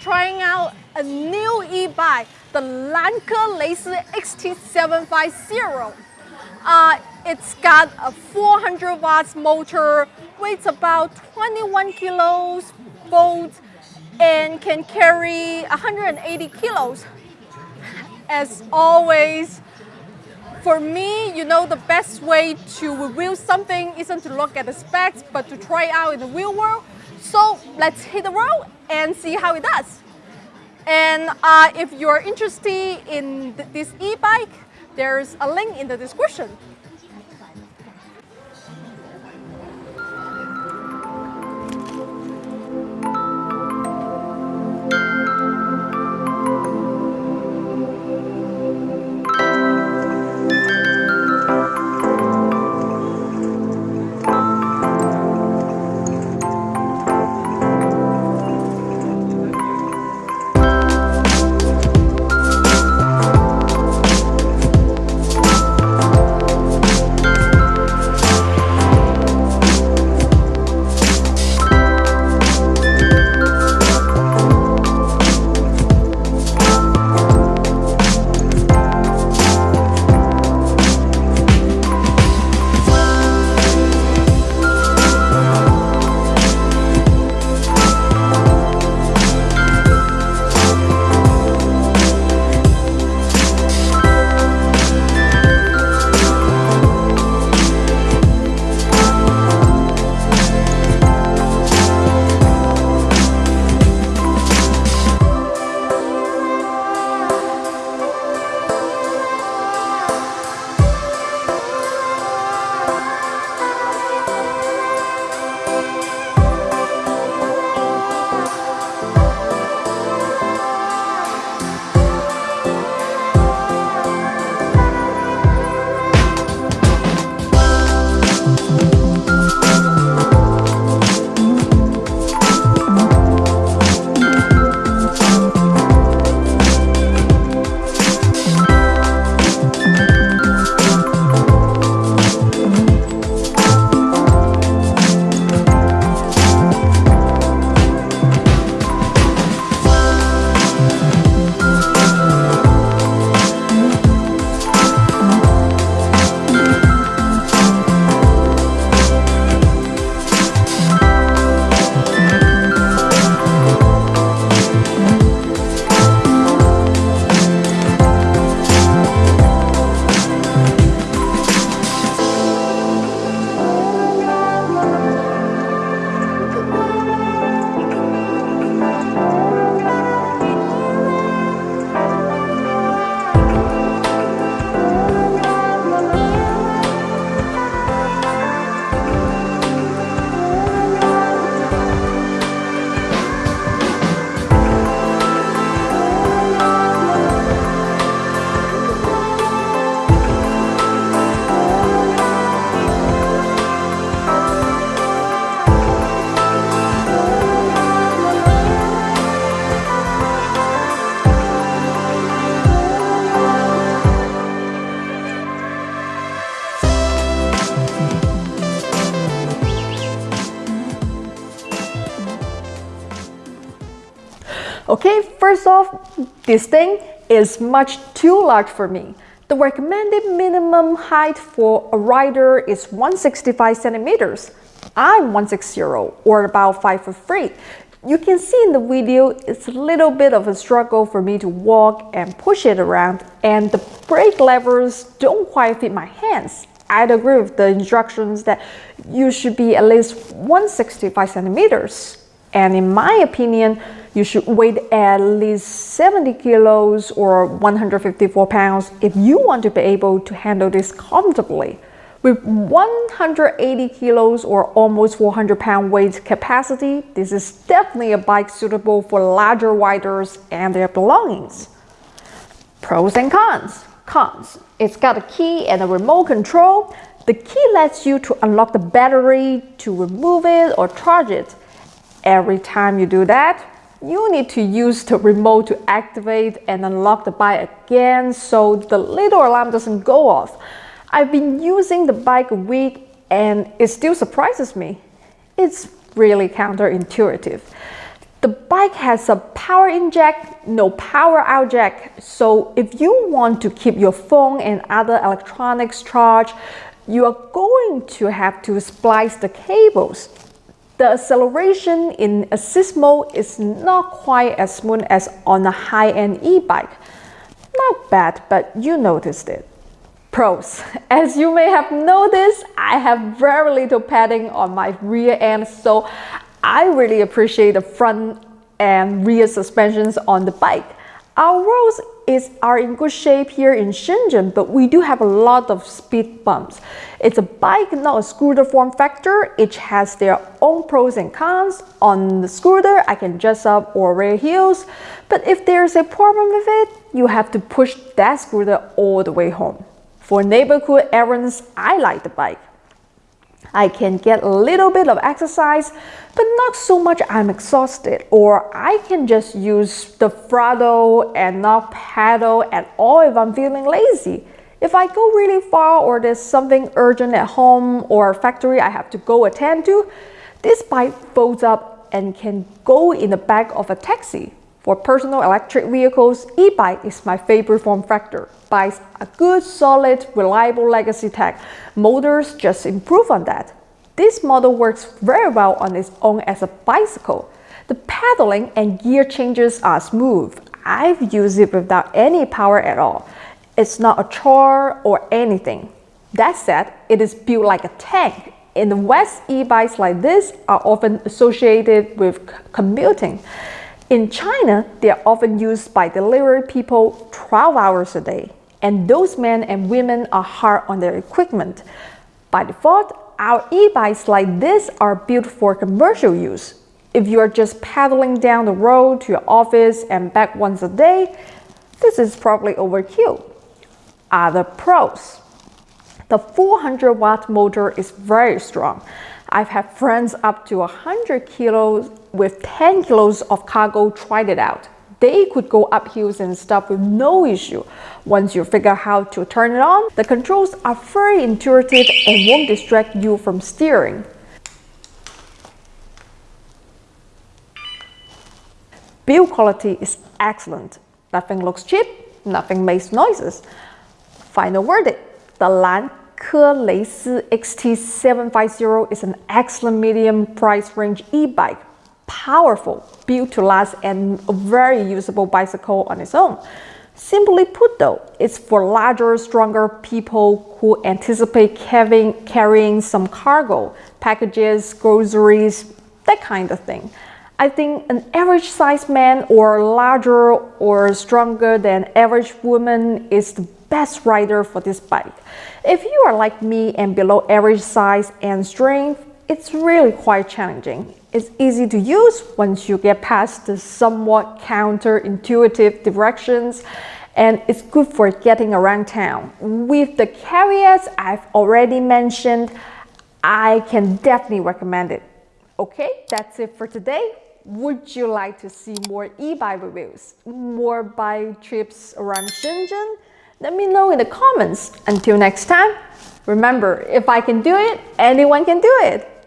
Trying out a new e-bike, the Lankeleisi XT750. Uh, it's got a 400 watts motor, weighs about 21 kilos, volts, and can carry 180 kilos. As always, for me, you know, the best way to review something isn't to look at the specs, but to try it out in the real world. So let's hit the road and see how it does. And uh, if you're interested in th this e-bike, there's a link in the description. Okay, first off, this thing is much too large for me. The recommended minimum height for a rider is 165 centimeters. I'm 160 or about 5 foot 3. You can see in the video, it's a little bit of a struggle for me to walk and push it around and the brake levers don't quite fit my hands. I'd agree with the instructions that you should be at least 165 centimeters. And in my opinion, you should weigh at least 70 kilos or 154 pounds if you want to be able to handle this comfortably. With 180 kilos or almost 400 pound weight capacity, this is definitely a bike suitable for larger riders and their belongings. Pros and cons. Cons. It's got a key and a remote control. The key lets you to unlock the battery, to remove it or charge it. Every time you do that, you need to use the remote to activate and unlock the bike again so the little alarm doesn't go off. I've been using the bike a week and it still surprises me. It's really counterintuitive. The bike has a power in jack, no power out jack. So if you want to keep your phone and other electronics charged, you are going to have to splice the cables. The acceleration in assist mode is not quite as smooth as on a high-end e-bike. Not bad, but you noticed it. Pros. As you may have noticed, I have very little padding on my rear end, so I really appreciate the front and rear suspensions on the bike. Our roads is, are in good shape here in Shenzhen, but we do have a lot of speed bumps. It's a bike, not a scooter form factor. Each has their own pros and cons. On the scooter, I can dress up or wear heels, but if there's a problem with it, you have to push that scooter all the way home. For neighborhood errands, I like the bike. I can get a little bit of exercise, but not so much I'm exhausted. Or I can just use the throttle and not pedal at all if I'm feeling lazy. If I go really far or there's something urgent at home or factory I have to go attend to, this bike folds up and can go in the back of a taxi. For personal electric vehicles, e-bike is my favorite form factor. Bikes are good, solid, reliable legacy tech. Motors just improve on that. This model works very well on its own as a bicycle. The pedaling and gear changes are smooth. I've used it without any power at all. It's not a chore or anything. That said, it is built like a tank. In the West, e-bikes like this are often associated with commuting. In China, they are often used by delivery people 12 hours a day, and those men and women are hard on their equipment. By default, our e-bikes like this are built for commercial use. If you are just pedaling down the road to your office and back once a day, this is probably overkill. Other pros. The 400 watt motor is very strong. I've had friends up to 100 kilos with 10 kilos of cargo tried it out. They could go up hills and stuff with no issue. Once you figure out how to turn it on, the controls are very intuitive and won't distract you from steering. Build quality is excellent. Nothing looks cheap, nothing makes noises. Final verdict, the Lan Ke Lei Si XT750 is an excellent medium price range e-bike powerful, built to last, and a very usable bicycle on its own. Simply put though, it's for larger, stronger people who anticipate carrying, carrying some cargo, packages, groceries, that kind of thing. I think an average sized man or larger or stronger than average woman is the best rider for this bike. If you are like me and below average size and strength, it's really quite challenging. It's easy to use once you get past the somewhat counterintuitive directions and it's good for getting around town. With the caveats I've already mentioned, I can definitely recommend it. Okay, that's it for today. Would you like to see more e-bike reviews? More bike trips around Shenzhen? Let me know in the comments. Until next time, remember, if I can do it, anyone can do it.